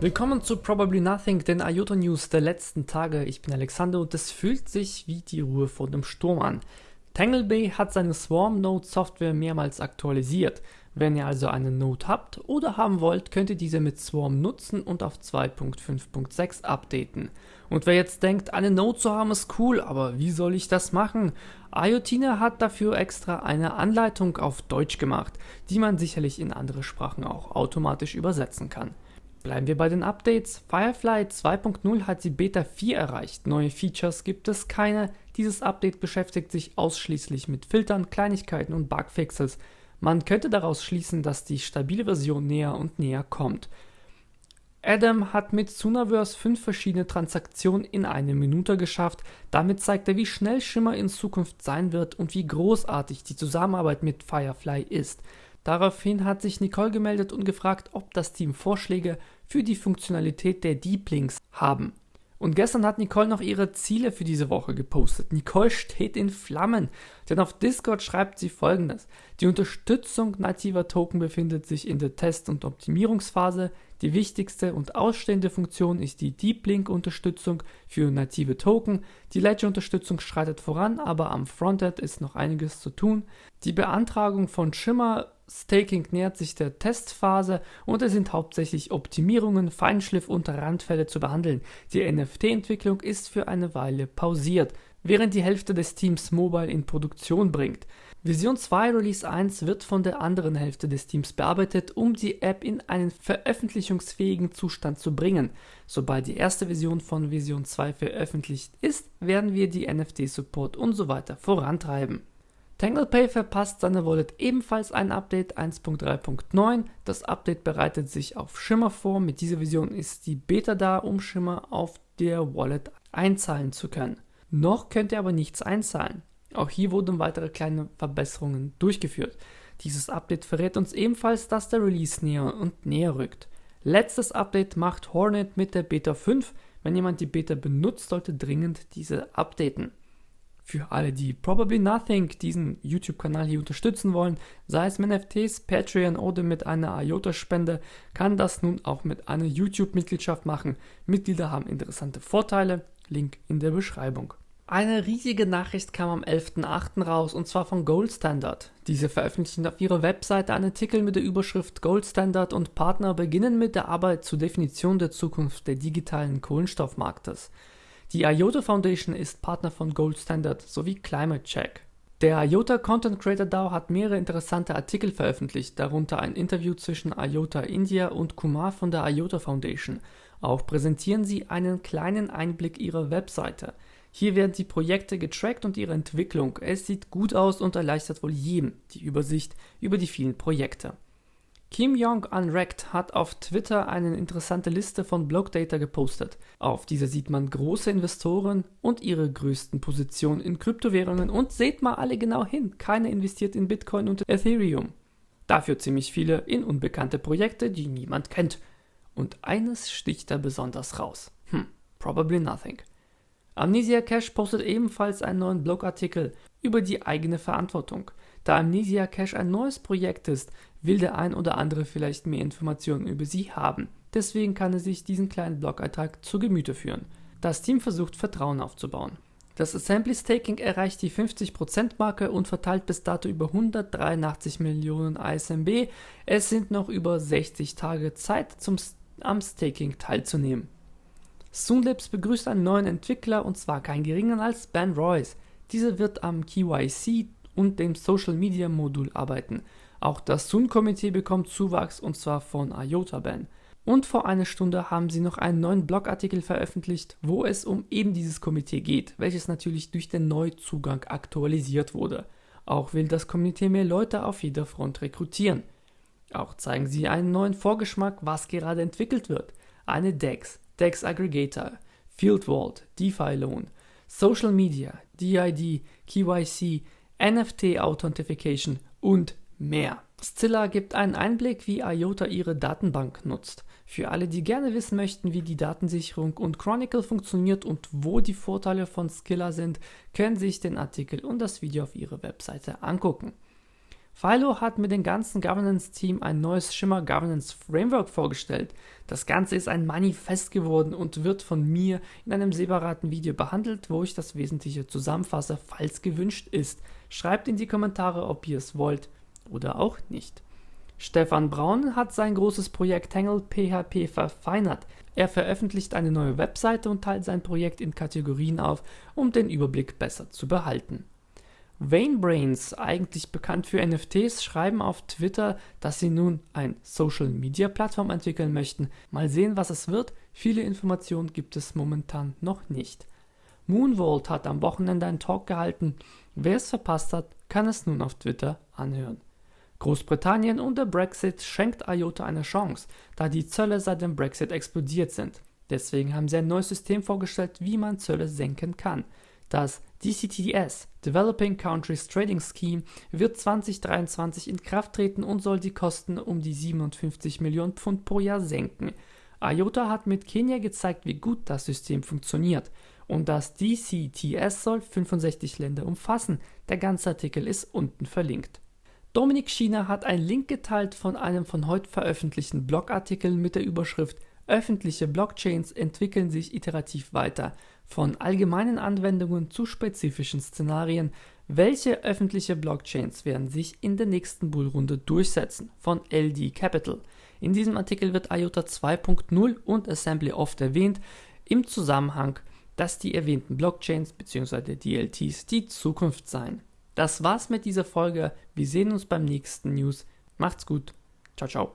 Willkommen zu Probably Nothing, den IOTA News der letzten Tage. Ich bin Alexander und es fühlt sich wie die Ruhe vor dem Sturm an. Tanglebay hat seine Swarm Node Software mehrmals aktualisiert. Wenn ihr also eine Node habt oder haben wollt, könnt ihr diese mit Swarm nutzen und auf 2.5.6 updaten. Und wer jetzt denkt, eine Node zu haben ist cool, aber wie soll ich das machen? IoTina hat dafür extra eine Anleitung auf Deutsch gemacht, die man sicherlich in andere Sprachen auch automatisch übersetzen kann. Bleiben wir bei den Updates. Firefly 2.0 hat die Beta 4 erreicht. Neue Features gibt es keine. Dieses Update beschäftigt sich ausschließlich mit Filtern, Kleinigkeiten und Bugfixes. Man könnte daraus schließen, dass die stabile Version näher und näher kommt. Adam hat mit Sunaverse fünf verschiedene Transaktionen in eine Minute geschafft. Damit zeigt er, wie schnell Shimmer in Zukunft sein wird und wie großartig die Zusammenarbeit mit Firefly ist. Daraufhin hat sich Nicole gemeldet und gefragt, ob das Team Vorschläge für die Funktionalität der Deep Links haben. Und gestern hat Nicole noch ihre Ziele für diese Woche gepostet. Nicole steht in Flammen, denn auf Discord schreibt sie folgendes. Die Unterstützung nativer Token befindet sich in der Test- und Optimierungsphase. Die wichtigste und ausstehende Funktion ist die Deep Link Unterstützung für native Token. Die Ledger-Unterstützung schreitet voran, aber am Frontend ist noch einiges zu tun. Die Beantragung von Shimmer Staking nähert sich der Testphase und es sind hauptsächlich Optimierungen, Feinschliff und Randfälle zu behandeln. Die NFT-Entwicklung ist für eine Weile pausiert, während die Hälfte des Teams Mobile in Produktion bringt. Version 2 Release 1 wird von der anderen Hälfte des Teams bearbeitet, um die App in einen veröffentlichungsfähigen Zustand zu bringen. Sobald die erste Version von Version 2 veröffentlicht ist, werden wir die NFT-Support und so weiter vorantreiben. TanglePay verpasst seine Wallet ebenfalls ein Update 1.3.9. Das Update bereitet sich auf Shimmer vor. Mit dieser Version ist die Beta da, um Shimmer auf der Wallet einzahlen zu können. Noch könnt ihr aber nichts einzahlen. Auch hier wurden weitere kleine Verbesserungen durchgeführt. Dieses Update verrät uns ebenfalls, dass der Release näher und näher rückt. Letztes Update macht Hornet mit der Beta 5. Wenn jemand die Beta benutzt, sollte dringend diese updaten. Für alle, die Probably Nothing diesen YouTube-Kanal hier unterstützen wollen, sei es mit NFTs, Patreon oder mit einer IOTA-Spende, kann das nun auch mit einer YouTube-Mitgliedschaft machen. Mitglieder haben interessante Vorteile, Link in der Beschreibung. Eine riesige Nachricht kam am 11.08. raus und zwar von Gold Standard. Diese veröffentlichen auf ihrer Webseite einen Artikel mit der Überschrift Gold Standard und Partner beginnen mit der Arbeit zur Definition der Zukunft der digitalen Kohlenstoffmarktes. Die IOTA Foundation ist Partner von Gold Standard sowie Climate Check. Der IOTA Content Creator DAO hat mehrere interessante Artikel veröffentlicht, darunter ein Interview zwischen IOTA India und Kumar von der IOTA Foundation. Auch präsentieren sie einen kleinen Einblick ihrer Webseite. Hier werden die Projekte getrackt und ihre Entwicklung. Es sieht gut aus und erleichtert wohl jedem die Übersicht über die vielen Projekte. Kim Jong Unwracked hat auf Twitter eine interessante Liste von Blockdata gepostet. Auf dieser sieht man große Investoren und ihre größten Positionen in Kryptowährungen und seht mal alle genau hin, keiner investiert in Bitcoin und Ethereum. Dafür ziemlich viele in unbekannte Projekte, die niemand kennt. Und eines sticht da besonders raus. Hm, probably nothing. Amnesia Cash postet ebenfalls einen neuen Blogartikel über die eigene Verantwortung. Da Amnesia Cash ein neues Projekt ist, will der ein oder andere vielleicht mehr Informationen über sie haben. Deswegen kann er sich diesen kleinen Blog-Eintrag zu Gemüte führen. Das Team versucht Vertrauen aufzubauen. Das Assembly Staking erreicht die 50%-Marke und verteilt bis dato über 183 Millionen ISMB. Es sind noch über 60 Tage Zeit, zum, am Staking teilzunehmen. Soonlabs begrüßt einen neuen Entwickler und zwar keinen geringeren als Ben Royce. Dieser wird am KYC und dem Social Media Modul arbeiten. Auch das Sun-Komitee bekommt Zuwachs und zwar von IOTA-Ban. Und vor einer Stunde haben sie noch einen neuen Blogartikel veröffentlicht, wo es um eben dieses Komitee geht, welches natürlich durch den Neuzugang aktualisiert wurde. Auch will das Komitee mehr Leute auf jeder Front rekrutieren. Auch zeigen sie einen neuen Vorgeschmack, was gerade entwickelt wird. Eine DEX, DEX Aggregator, Field Vault, DeFi Loan, Social Media, DID, KYC, NFT Authentification und mehr. Scilla gibt einen Einblick, wie IOTA ihre Datenbank nutzt. Für alle, die gerne wissen möchten, wie die Datensicherung und Chronicle funktioniert und wo die Vorteile von Skilla sind, können sich den Artikel und das Video auf ihrer Webseite angucken. Philo hat mit dem ganzen Governance-Team ein neues Shimmer Governance Framework vorgestellt. Das Ganze ist ein Manifest geworden und wird von mir in einem separaten Video behandelt, wo ich das Wesentliche zusammenfasse, falls gewünscht ist. Schreibt in die Kommentare, ob ihr es wollt oder auch nicht. Stefan Braun hat sein großes Projekt Tangle PHP verfeinert. Er veröffentlicht eine neue Webseite und teilt sein Projekt in Kategorien auf, um den Überblick besser zu behalten. Vainbrains, eigentlich bekannt für NFTs, schreiben auf Twitter, dass sie nun ein Social Media Plattform entwickeln möchten. Mal sehen, was es wird. Viele Informationen gibt es momentan noch nicht. Moonvolt hat am Wochenende einen Talk gehalten. Wer es verpasst hat, kann es nun auf Twitter anhören. Großbritannien und der Brexit schenkt IOTA eine Chance, da die Zölle seit dem Brexit explodiert sind. Deswegen haben sie ein neues System vorgestellt, wie man Zölle senken kann. Das DCTS, Developing Countries Trading Scheme, wird 2023 in Kraft treten und soll die Kosten um die 57 Millionen Pfund pro Jahr senken. IOTA hat mit Kenia gezeigt, wie gut das System funktioniert. Und das DCTS soll 65 Länder umfassen. Der ganze Artikel ist unten verlinkt. Dominik China hat einen Link geteilt von einem von heute veröffentlichten Blogartikel mit der Überschrift Öffentliche Blockchains entwickeln sich iterativ weiter, von allgemeinen Anwendungen zu spezifischen Szenarien. Welche öffentliche Blockchains werden sich in der nächsten Bullrunde durchsetzen? Von LD Capital. In diesem Artikel wird IOTA 2.0 und Assembly oft erwähnt, im Zusammenhang, dass die erwähnten Blockchains bzw. DLTs die Zukunft seien. Das war's mit dieser Folge. Wir sehen uns beim nächsten News. Macht's gut. Ciao, ciao.